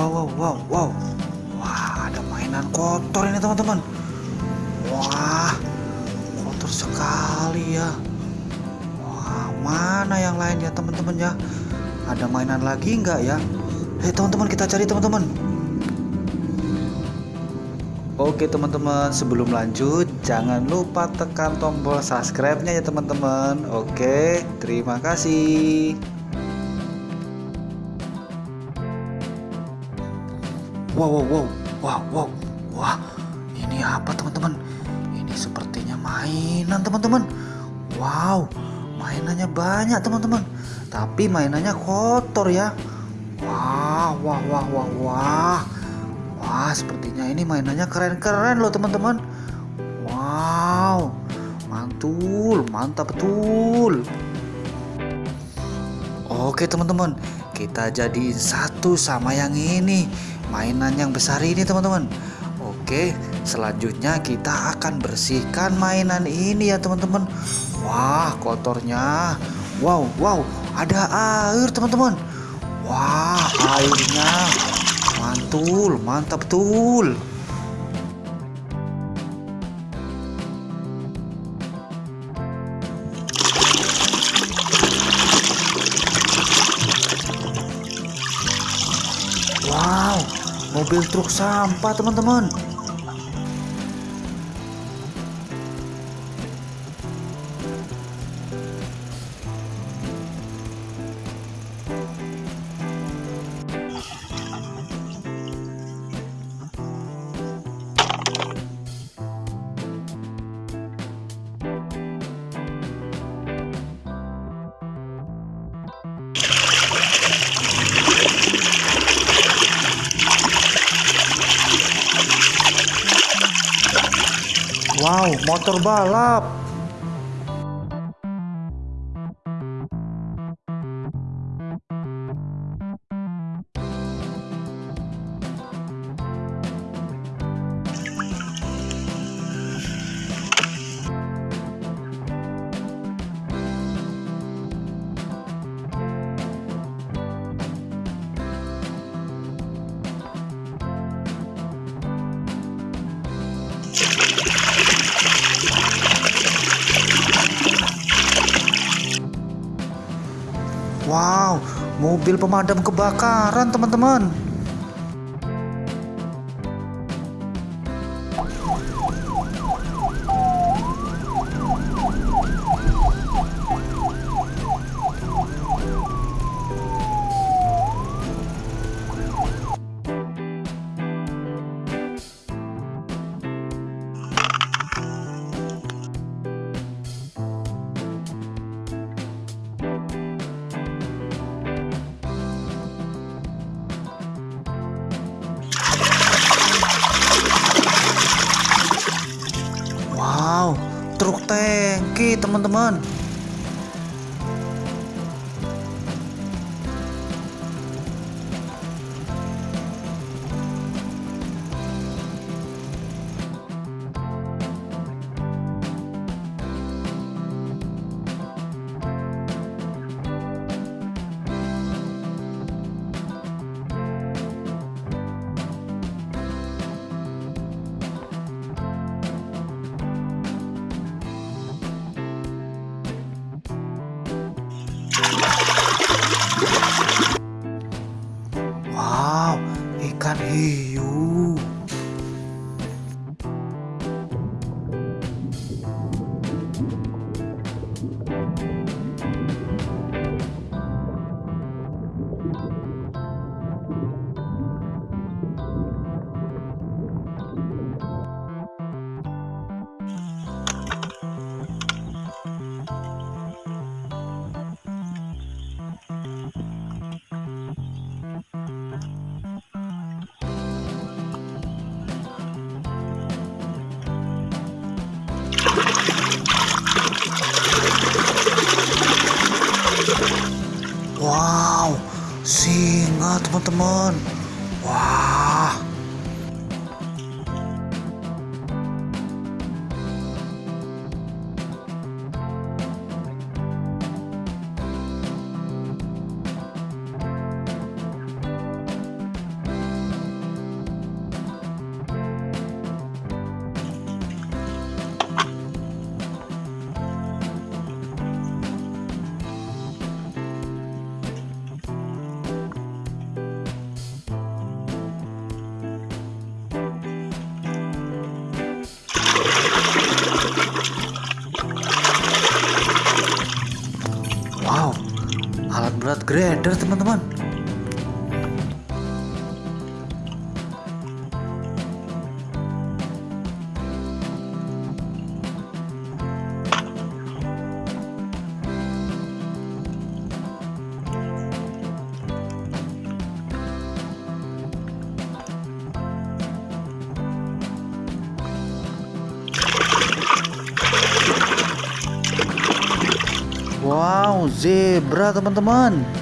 Wow, wow, wow, wow. Wah, ada mainan kotor ini teman-teman. Wah, kotor sekali ya. Wah, mana yang lain ya teman-teman ya? Ada mainan lagi nggak ya? Hei teman-teman kita cari teman-teman. Oke teman-teman sebelum lanjut jangan lupa tekan tombol subscribe-nya ya teman-teman Oke terima kasih Wow wow wow. Wow wow. Wah ini apa teman-teman? Ini sepertinya mainan teman-teman. Wow mainannya banyak teman-teman. Tapi mainannya kotor ya. Wah wah wah wah wah. Wah, sepertinya ini mainannya keren-keren loh teman-teman. Wow, mantul, mantap betul. Oke teman-teman, kita jadi satu sama yang ini, mainan yang besar ini teman-teman. Oke, selanjutnya kita akan bersihkan mainan ini ya teman-teman. Wah, kotornya. Wow, wow, ada air teman-teman. Wah, airnya mantul mantap betul mobil truk sampah teman-teman Wow, motor balap. Wow, mobil pemadam kebakaran, teman-teman. Truk tangki, teman-teman. Hey. Teman-teman. Grader teman-teman Wow, zebra teman-teman.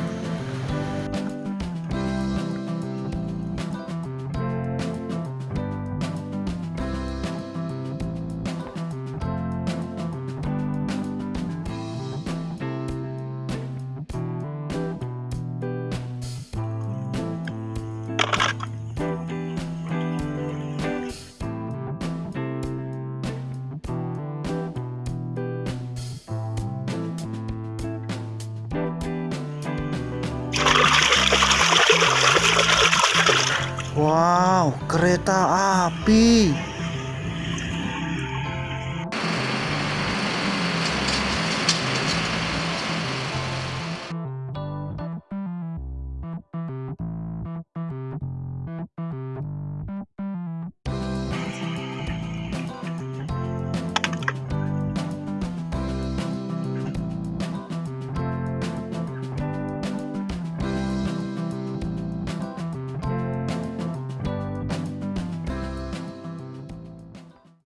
Wow, kereta api.